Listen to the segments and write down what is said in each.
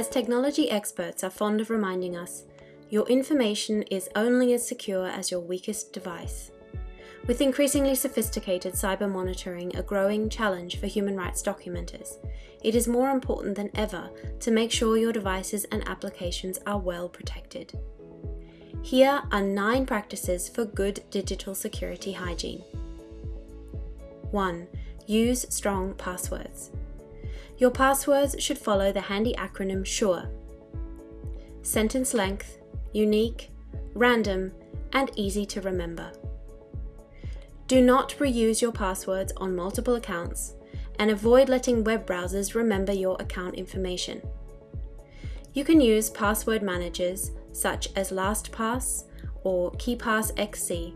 As technology experts are fond of reminding us, your information is only as secure as your weakest device. With increasingly sophisticated cyber monitoring a growing challenge for human rights documenters, it is more important than ever to make sure your devices and applications are well protected. Here are nine practices for good digital security hygiene. 1. Use strong passwords. Your passwords should follow the handy acronym SURE. Sentence length, unique, random, and easy to remember. Do not reuse your passwords on multiple accounts and avoid letting web browsers remember your account information. You can use password managers such as LastPass or KeePass XC,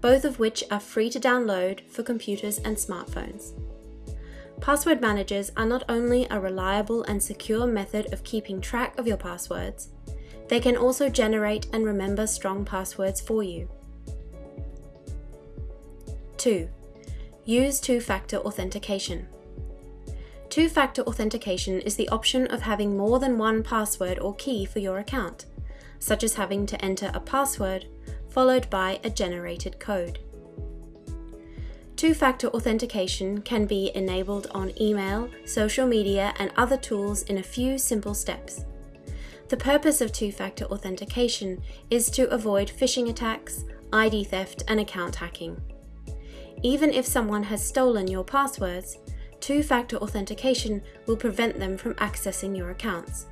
both of which are free to download for computers and smartphones. Password managers are not only a reliable and secure method of keeping track of your passwords, they can also generate and remember strong passwords for you. 2. Use two-factor authentication. Two-factor authentication is the option of having more than one password or key for your account, such as having to enter a password followed by a generated code. Two-factor authentication can be enabled on email, social media and other tools in a few simple steps. The purpose of two-factor authentication is to avoid phishing attacks, ID theft and account hacking. Even if someone has stolen your passwords, two-factor authentication will prevent them from accessing your accounts.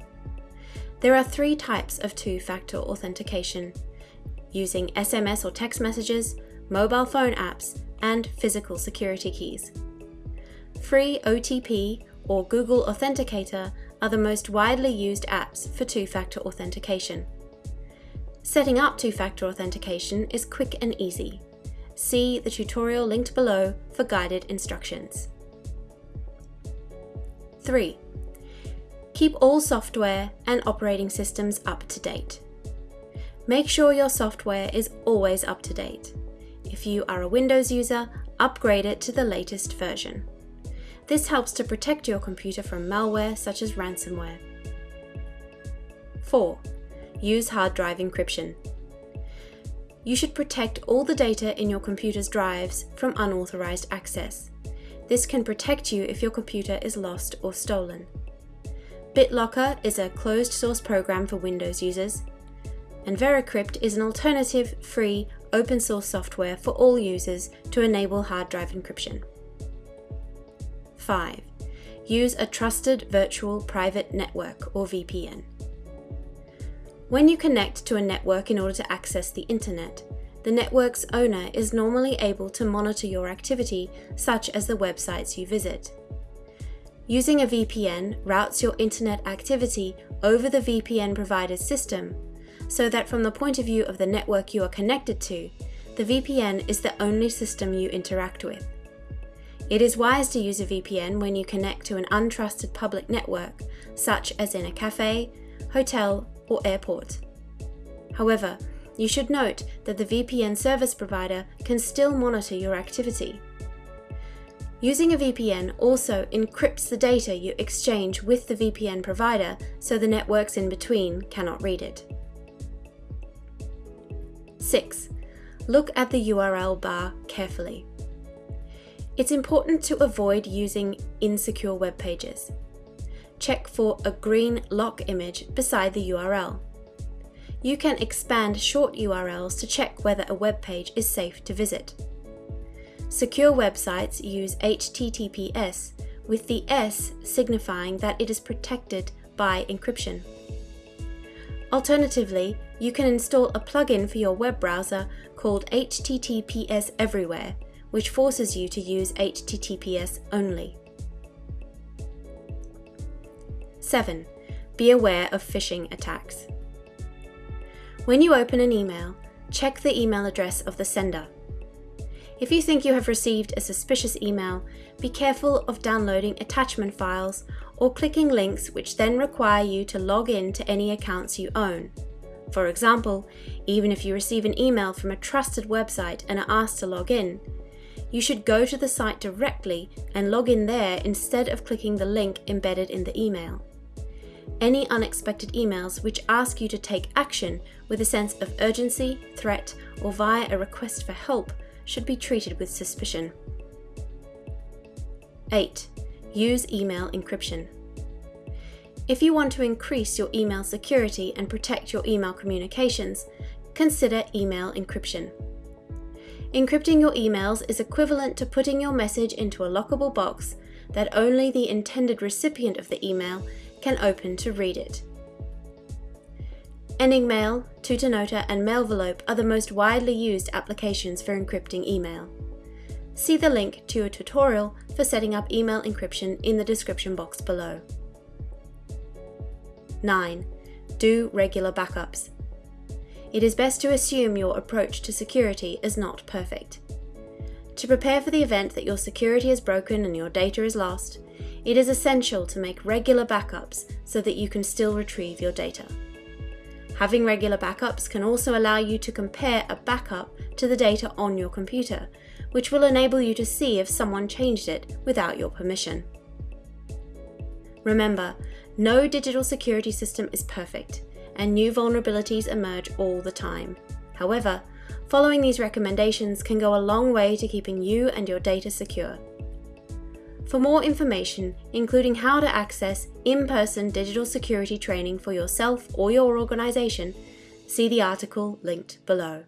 There are three types of two-factor authentication, using SMS or text messages, mobile phone apps, and physical security keys. Free OTP or Google Authenticator are the most widely used apps for two-factor authentication. Setting up two-factor authentication is quick and easy. See the tutorial linked below for guided instructions. 3. Keep all software and operating systems up to date. Make sure your software is always up to date. If you are a Windows user, upgrade it to the latest version. This helps to protect your computer from malware such as ransomware. 4. Use hard drive encryption. You should protect all the data in your computer's drives from unauthorized access. This can protect you if your computer is lost or stolen. BitLocker is a closed source program for Windows users, and Veracrypt is an alternative, free, open source software for all users to enable hard drive encryption. 5. Use a trusted virtual private network or VPN. When you connect to a network in order to access the internet, the network's owner is normally able to monitor your activity, such as the websites you visit. Using a VPN routes your internet activity over the VPN provider's system, so that from the point of view of the network you are connected to, the VPN is the only system you interact with. It is wise to use a VPN when you connect to an untrusted public network, such as in a cafe, hotel, or airport. However, you should note that the VPN service provider can still monitor your activity. Using a VPN also encrypts the data you exchange with the VPN provider so the networks in between cannot read it. 6. Look at the URL bar carefully. It's important to avoid using insecure web pages. Check for a green lock image beside the URL. You can expand short URLs to check whether a web page is safe to visit. Secure websites use HTTPS, with the S signifying that it is protected by encryption. Alternatively, you can install a plugin for your web browser called HTTPS Everywhere, which forces you to use HTTPS only. 7. Be aware of phishing attacks. When you open an email, check the email address of the sender. If you think you have received a suspicious email, be careful of downloading attachment files or clicking links which then require you to log in to any accounts you own. For example, even if you receive an email from a trusted website and are asked to log in, you should go to the site directly and log in there instead of clicking the link embedded in the email. Any unexpected emails which ask you to take action with a sense of urgency, threat, or via a request for help should be treated with suspicion. 8. Use email encryption. If you want to increase your email security and protect your email communications, consider email encryption. Encrypting your emails is equivalent to putting your message into a lockable box that only the intended recipient of the email can open to read it. Enigmail, Tutanota, and Mailvelope are the most widely used applications for encrypting email. See the link to a tutorial for setting up email encryption in the description box below. 9. Do regular backups. It is best to assume your approach to security is not perfect. To prepare for the event that your security is broken and your data is lost, it is essential to make regular backups so that you can still retrieve your data. Having regular backups can also allow you to compare a backup to the data on your computer, which will enable you to see if someone changed it without your permission. Remember, no digital security system is perfect, and new vulnerabilities emerge all the time. However, following these recommendations can go a long way to keeping you and your data secure. For more information, including how to access in-person digital security training for yourself or your organisation, see the article linked below.